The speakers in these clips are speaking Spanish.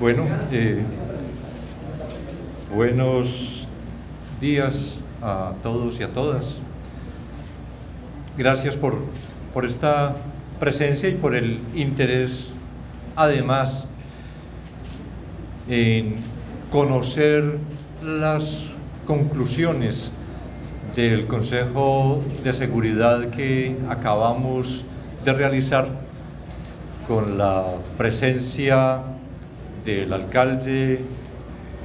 Bueno, eh, buenos días a todos y a todas. Gracias por, por esta presencia y por el interés, además, en conocer las conclusiones del Consejo de Seguridad que acabamos de realizar con la presencia del alcalde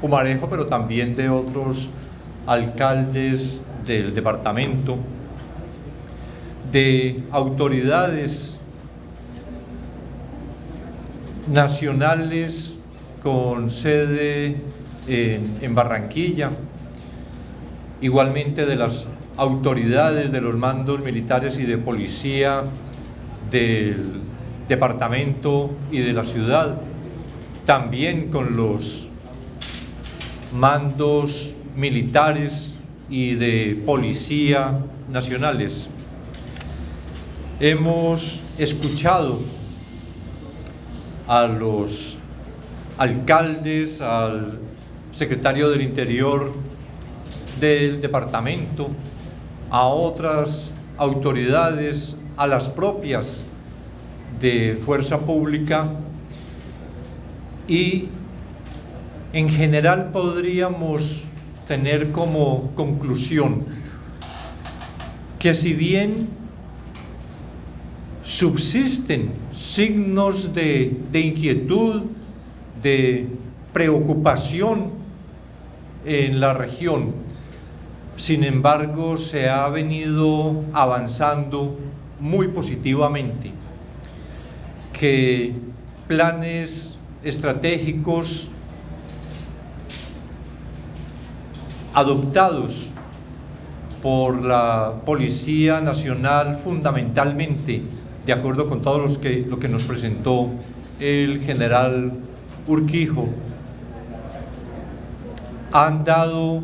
Humarejo, pero también de otros alcaldes del departamento, de autoridades nacionales con sede en, Barranquilla, igualmente de las autoridades de los mandos militares y de policía del departamento y de la ciudad, también con los mandos militares y de policía nacionales. Hemos escuchado a los alcaldes, al secretario del Interior del departamento, a otras autoridades, a las propias de fuerza pública y en general podríamos tener como conclusión que si bien subsisten signos de, inquietud, de preocupación en la región, sin embargo se ha venido avanzando muy positivamente, que planes estratégicos adoptados por la Policía Nacional fundamentalmente, de acuerdo con todo los que, lo que nos presentó el general Urquijo, han dado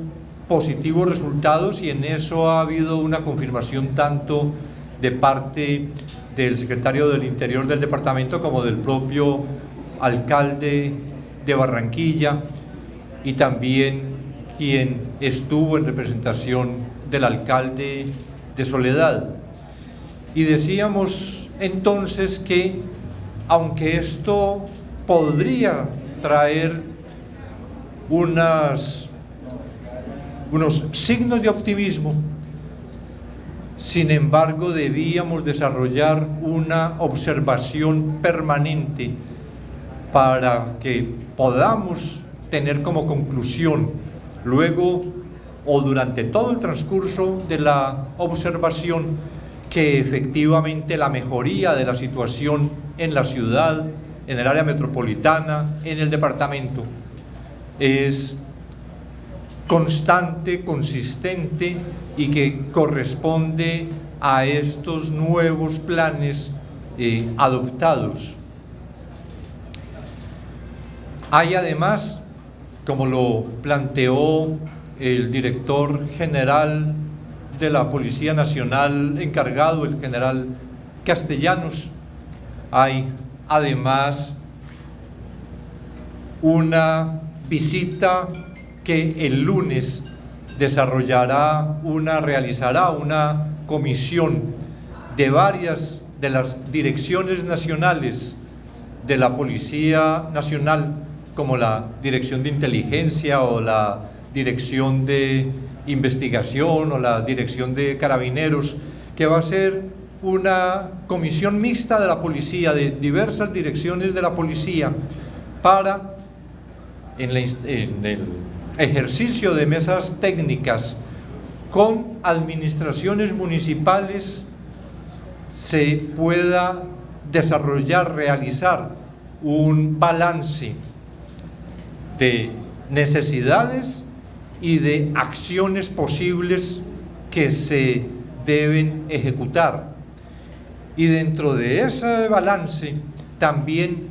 positivos resultados y en eso ha habido una confirmación tanto de parte del secretario del Interior del departamento como del propio alcalde de Barranquilla y también quien estuvo en representación del alcalde de Soledad. Y decíamos entonces que aunque esto podría traer unos signos de optimismo, sin embargo debíamos desarrollar una observación permanente para que podamos tener como conclusión luego o durante todo el transcurso de la observación que efectivamente la mejoría de la situación en la ciudad, en el área metropolitana, en el departamento, es constante, consistente y que corresponde a estos nuevos planes eh, adoptados hay además, como lo planteó el director general de la Policía Nacional encargado, el general Castellanos, hay además una visita que el lunes desarrollará una, realizará una comisión de varias de las direcciones nacionales de la Policía Nacional como la Dirección de Inteligencia o la Dirección de Investigación o la Dirección de Carabineros, que va a ser una comisión mixta de la policía, de diversas direcciones de la policía, para, en, el ejercicio de mesas técnicas con administraciones municipales, se pueda desarrollar, realizar un balance de necesidades y de acciones posibles que se deben ejecutar. Y dentro de ese balance, también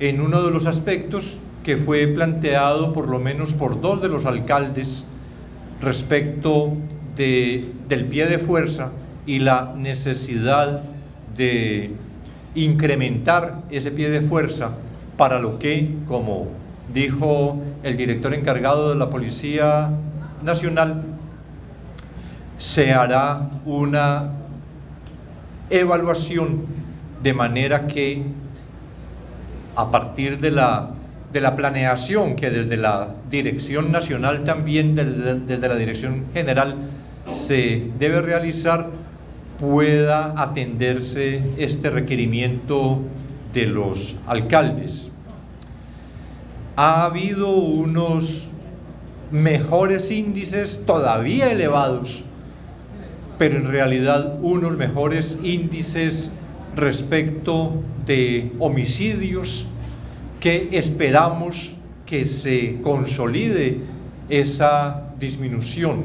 en uno de los aspectos que fue planteado por lo menos por dos de los alcaldes respecto de, del pie de fuerza y la necesidad de incrementar ese pie de fuerza para lo que, como dijo el director encargado de la Policía Nacional, se hará una evaluación de manera que a partir de la, de la planeación que desde la Dirección Nacional también, desde, desde la Dirección General, se debe realizar, pueda atenderse este requerimiento de los alcaldes. Ha habido unos mejores índices todavía elevados, pero en realidad unos mejores índices respecto de homicidios que esperamos que se consolide esa disminución.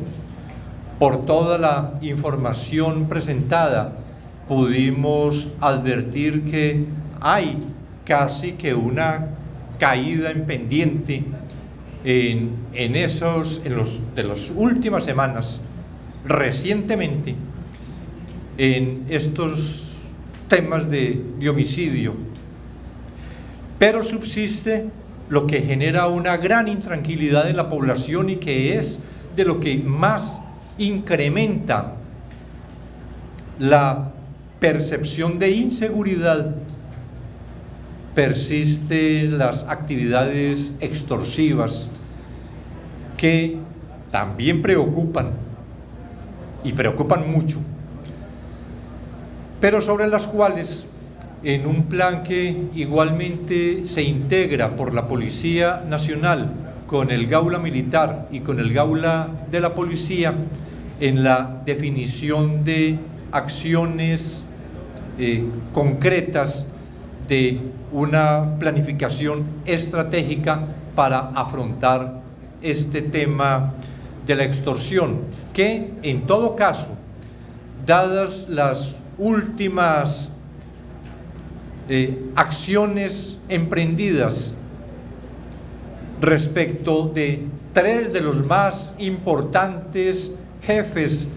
Por toda la información presentada pudimos advertir que hay casi que una caída en pendiente en, en esos, en los, de las últimas semanas, recientemente, en estos temas de, de homicidio. Pero subsiste lo que genera una gran intranquilidad en la población y que es de lo que más incrementa la percepción de inseguridad persisten las actividades extorsivas que también preocupan y preocupan mucho, pero sobre las cuales en un plan que igualmente se integra por la Policía Nacional con el Gaula Militar y con el Gaula de la Policía en la definición de acciones eh, concretas de una planificación estratégica para afrontar este tema de la extorsión, que en todo caso, dadas las últimas eh, acciones emprendidas respecto de tres de los más importantes jefes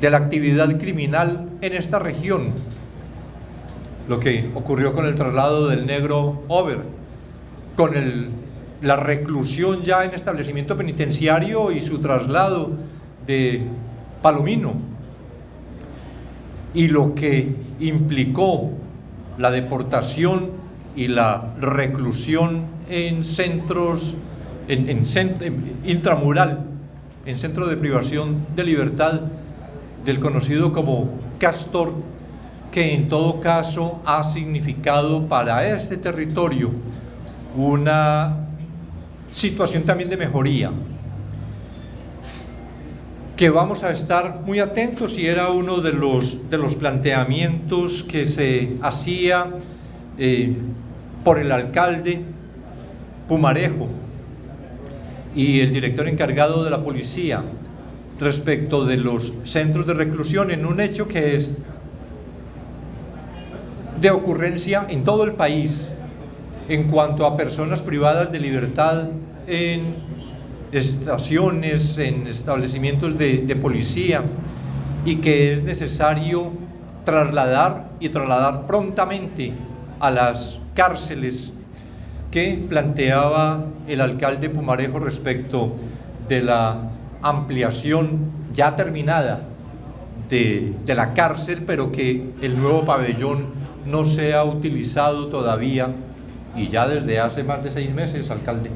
de la actividad criminal en esta región, lo que ocurrió con el traslado del negro Over, con la reclusión ya en establecimiento penitenciario y su traslado de Palomino, y lo que implicó la deportación y la reclusión en centros, en, en, en intramural, en centro de privación de libertad del conocido como Castor, que en todo caso ha significado para este territorio una situación también de mejoría, que vamos a estar muy atentos y era uno de los, de los planteamientos que se hacía eh, por el alcalde Pumarejo y el director encargado de la policía respecto de los centros de reclusión en un hecho que es de ocurrencia en todo el país en cuanto a personas privadas de libertad en estaciones, en establecimientos de, policía y que es necesario trasladar y trasladar prontamente a las cárceles que planteaba el alcalde Pumarejo respecto de la ampliación ya terminada de, de, la cárcel, pero que el nuevo pabellón no se ha utilizado todavía, y ya desde hace más de seis meses, alcalde,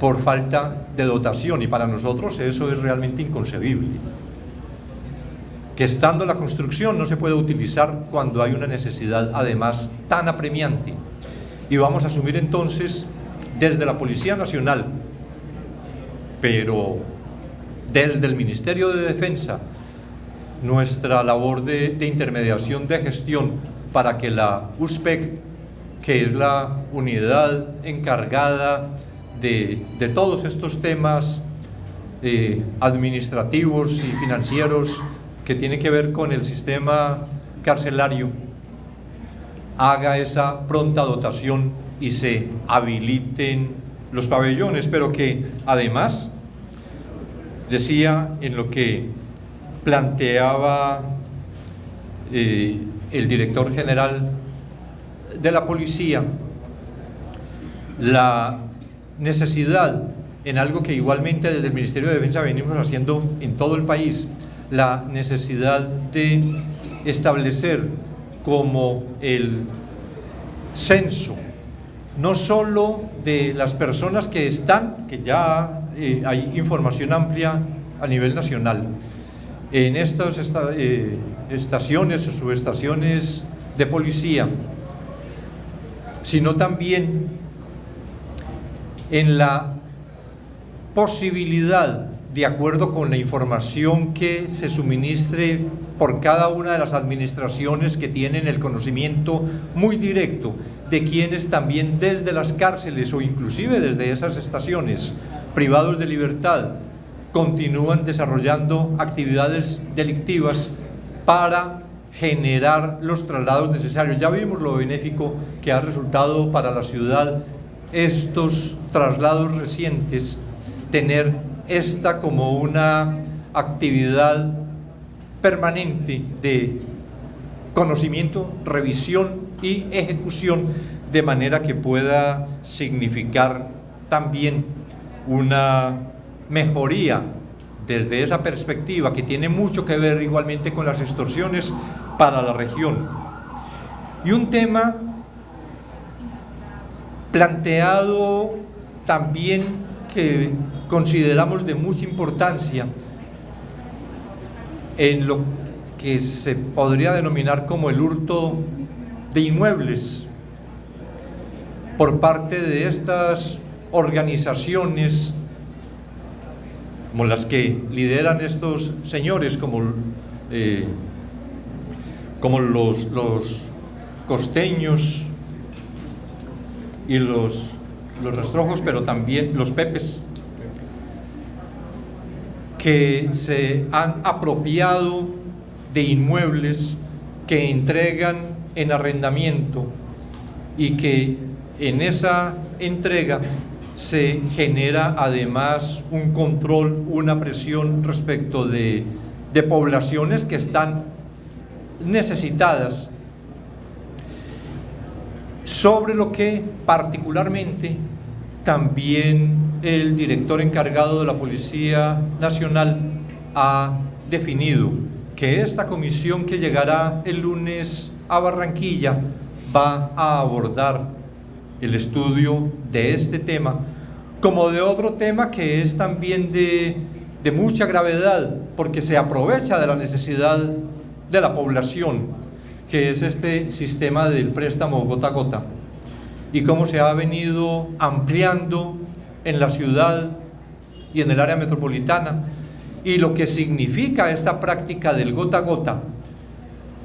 por falta de dotación, y para nosotros eso es realmente inconcebible. Que estando la construcción no se puede utilizar cuando hay una necesidad además tan apremiante. Y vamos a asumir entonces desde la Policía Nacional, pero desde el Ministerio de Defensa, nuestra labor de, intermediación de gestión para que la USPEC, que es la unidad encargada de, todos estos temas eh, administrativos y financieros que tiene que ver con el sistema carcelario, haga esa pronta dotación y se habiliten los pabellones, pero que además, decía en lo que planteaba eh, el director general de la policía, la necesidad en algo que igualmente desde el Ministerio de Defensa venimos haciendo en todo el país, la necesidad de establecer como el censo, no solo de las personas que están, que ya eh, hay información amplia a nivel nacional, en estas eh, estaciones o subestaciones de policía, sino también en la posibilidad, de acuerdo con la información que se suministre por cada una de las administraciones que tienen el conocimiento muy directo de quienes también desde las cárceles o inclusive desde esas estaciones privados de libertad continúan desarrollando actividades delictivas para generar los traslados necesarios. Ya vimos lo benéfico que ha resultado para la ciudad estos traslados recientes, tener esta como una actividad permanente de conocimiento, revisión y ejecución de manera que pueda significar también una mejoría desde esa perspectiva que tiene mucho que ver igualmente con las extorsiones para la región. Y un tema planteado también que consideramos de mucha importancia en lo que se podría denominar como el hurto de inmuebles por parte de estas organizaciones como las que lideran estos señores, como, eh, como los, los costeños y los, los rastrojos, pero también los pepes, que se han apropiado de inmuebles que entregan en arrendamiento y que en esa entrega se genera además un control, una presión respecto de, poblaciones que están necesitadas. Sobre lo que particularmente también el director encargado de la Policía Nacional ha definido que esta comisión que llegará el lunes a Barranquilla va a abordar el estudio de este tema, como de otro tema que es también de, de mucha gravedad, porque se aprovecha de la necesidad de la población, que es este sistema del préstamo gota a gota, y cómo se ha venido ampliando en la ciudad y en el área metropolitana, y lo que significa esta práctica del gota a gota,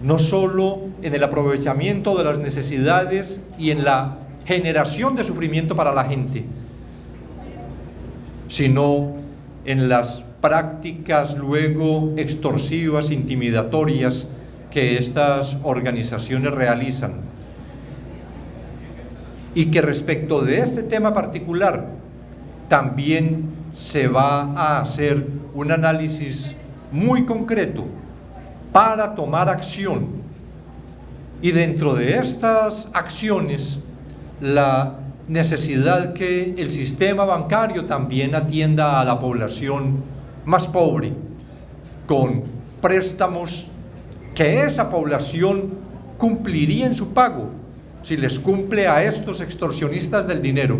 no solo en el aprovechamiento de las necesidades y en la generación de sufrimiento para la gente, sino en las prácticas luego extorsivas, intimidatorias que estas organizaciones realizan. Y que respecto de este tema particular también se va a hacer un análisis muy concreto para tomar acción. Y dentro de estas acciones la necesidad que el sistema bancario también atienda a la población más pobre con préstamos que esa población cumpliría en su pago si les cumple a estos extorsionistas del dinero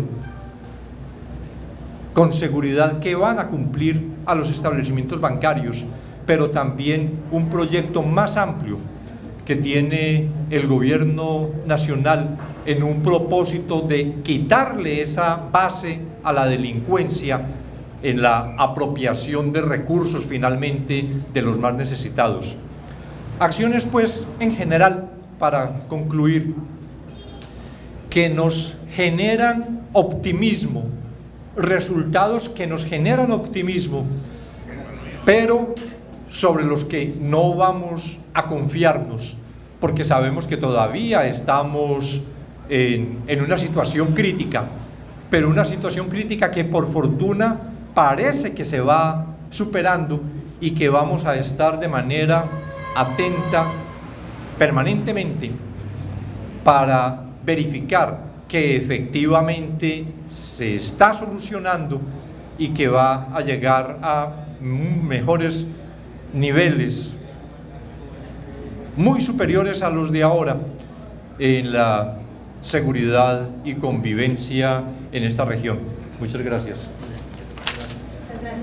con seguridad que van a cumplir a los establecimientos bancarios pero también un proyecto más amplio que tiene el gobierno nacional en un propósito de quitarle esa base a la delincuencia en la apropiación de recursos finalmente de los más necesitados. Acciones pues en general, para concluir, que nos generan optimismo, resultados que nos generan optimismo, pero sobre los que no vamos a confiarnos, porque sabemos que todavía estamos en, una situación crítica, pero una situación crítica que por fortuna parece que se va superando y que vamos a estar de manera atenta permanentemente para verificar que efectivamente se está solucionando y que va a llegar a mejores niveles muy superiores a los de ahora en la seguridad y convivencia en esta región. Muchas gracias.